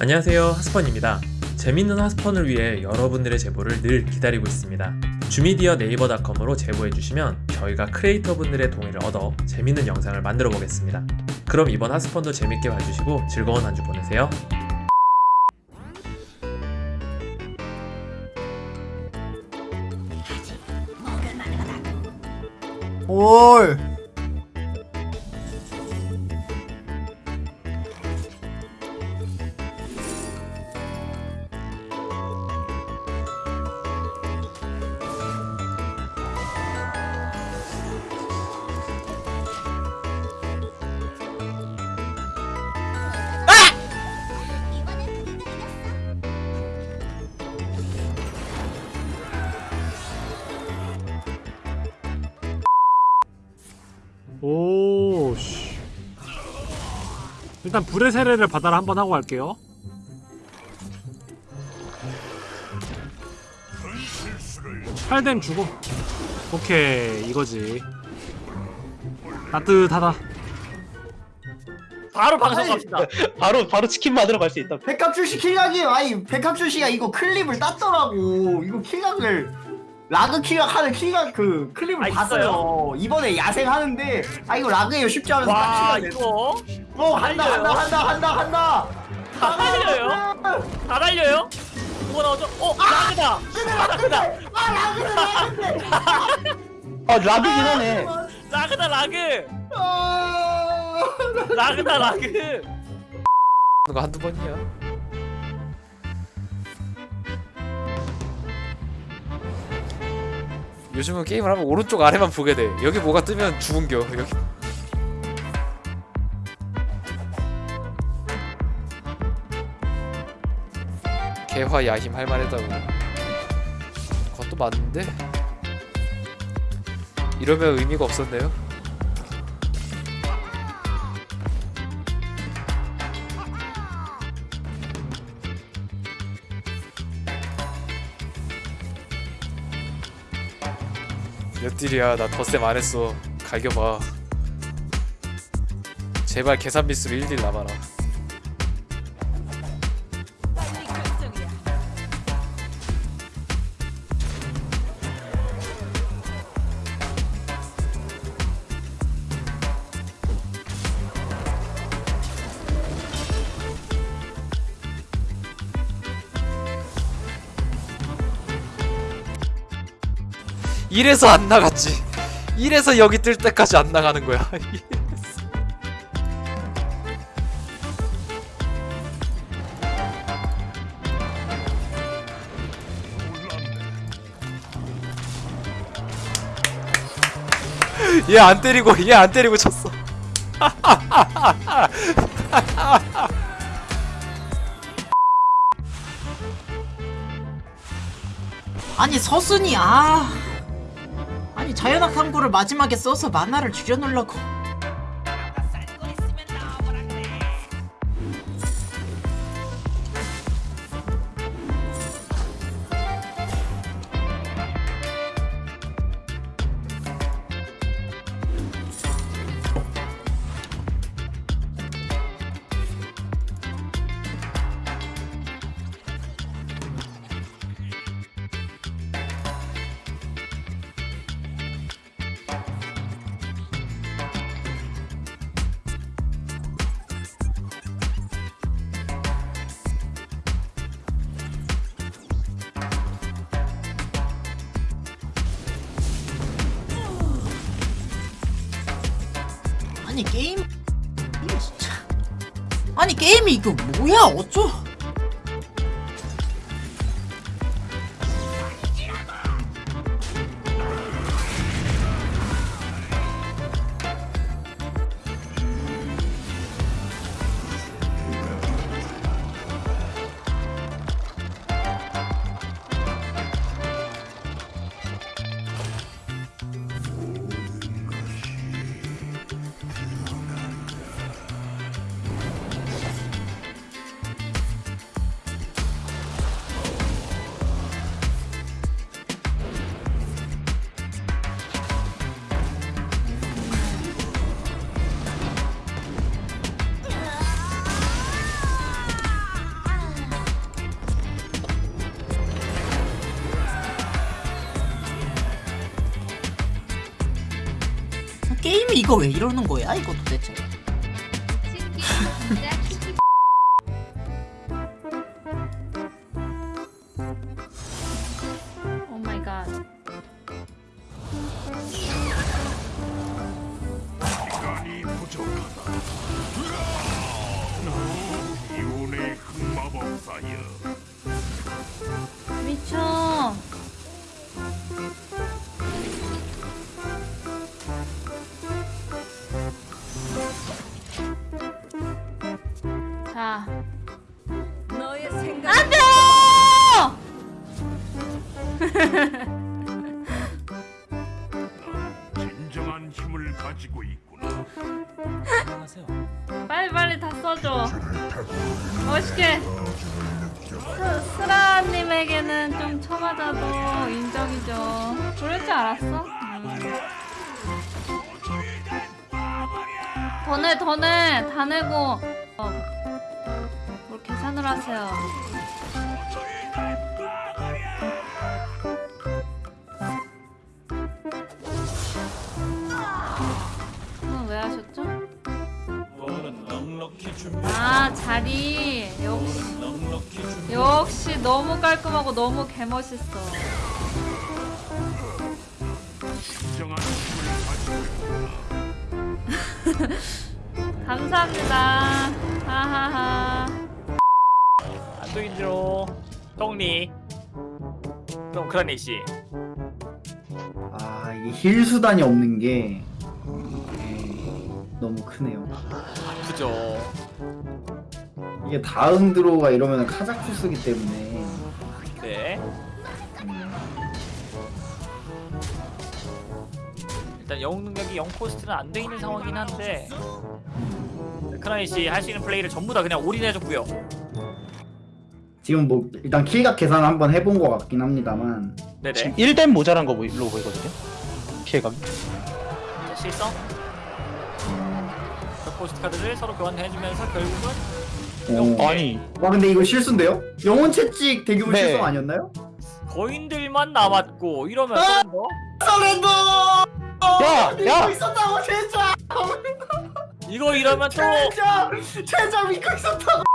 안녕하세요 하스펀입니다. 재밌는 하스펀을 위해 여러분들의 제보를 늘 기다리고 있습니다. 주미디어 네이버닷컴으로 제보해주시면 저희가 크리에이터 분들의 동의를 얻어 재밌는 영상을 만들어 보겠습니다. 그럼 이번 하스펀도 재밌게 봐주시고 즐거운 한 주 보내세요. 올 오, 씨. 일단 불의 세례를 받아라 한번 하고 갈게요. 팔뎀 주고. 오케이, 이거지. 따뜻하다. 바로 방송 갑시다. 바로 바로 치킨 만들어 갈수 있다. 백합출 씨 킬각이 아니 백합출 씨가 이거 클립을 땄더라고 이거 킬각을 라그 킬각 하는 킬각 그 클립을 아, 봤어요 이번에 야생 하는데 아 이거 라그예요 쉽지 않아서 와 이거 어 한다 한다 한다 한다 한다 다 달려요? 다 달려요? 뭐가 나오죠? 어 라그다. 라그다. 아 라그는 라그인데 아 라비긴 하네. 라그다 라그. 아 라그다 라그. 거 한두 번이야. 요즘은 게임을 하면 오른쪽 아래만 보게 돼. 여기 뭐가 뜨면 죽은겨. 여기. 개화 야힘 할만하다고. 그것도 맞는데. 이러면 의미가 없었네요. 딜이야 나 덧셈 안 했어. 갈겨봐. 제발 계산 미스로 1딜 남아라 이래서 안 나갔지. 이래서 여기 뜰 때까지 안 나가는 거야. 얘 안 때리고 얘 안 때리고 쳤어. 아니 서순이 아 아니 자연학 탐구를 마지막에 써서 만화를 줄여놓으려고 아니 게임? 아니 게임이 이거 뭐야? 어쩌 이 이거 왜 이러는 거야 이거 도대체 오 마이 갓. 미쳐. 빨리 빨리 다 써줘. 멋있게. 스, 스라님에게는 좀 쳐맞아도 인정이죠. 그럴 줄 알았어. 음. 더 내, 다 내고. 어. 뭘 계산을 하세요. 하셨죠? 아 자리. 역시. 역시 너무 깔끔하고 너무 개멋있어. 감사합니다. 하하하. 안쪽인지로 똥리 좀 그러네 씨. 아 이게 heal 수단이 없는 게 너무 크네요. 그죠. 이게 다음 draw가 이러면 카자쿠스기 때문에. 네. 음, 일단 영웅 능력이 0 cost는 안 돼 있는 상황이긴 한데. 크라이 씨할 수 있는 플레이를 전부 다 그냥 all in해줬고요. 지금 뭐 일단 kill각 계산 한번 해본 것 같긴 합니다만. 네네. 지금 1댐 모자란 거 보이- 로 보이거든요. 피해감. 자, 실성 그 cost 카드를 서로 교환해주면서 결국은 어. 아니 와 근데 이거 실수인데요? 영혼 채찍 대규모 네. 실성 아니었나요? 거인들만 남았고 이러면 아! surrender surrender! 야, 믿고 야! 있었다고 진짜! 이거 이러면 또 최저! 최저 믿고 있었다고!